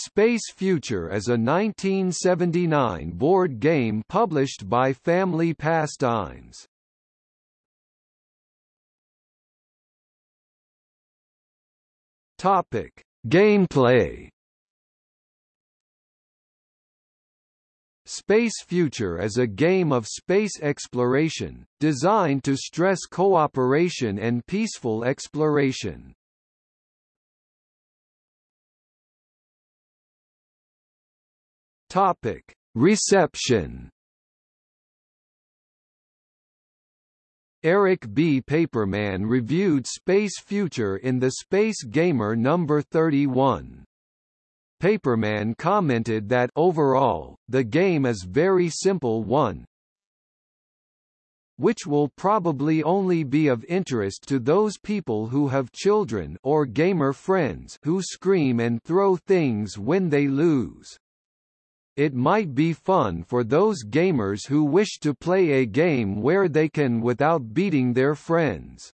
Space Future is a 1979 board game published by Family Pastimes. Topic: Gameplay Space Future is a game of space exploration, designed to stress cooperation and peaceful exploration. Topic: Reception. Eric B. Paperman reviewed Space Future in the Space Gamer number 31. Paperman commented that overall, the game is very simple one, which will probably only be of interest to those people who have children or gamer friends who scream and throw things when they lose. It might be fun for those gamers who wish to play a game where they can without beating their friends.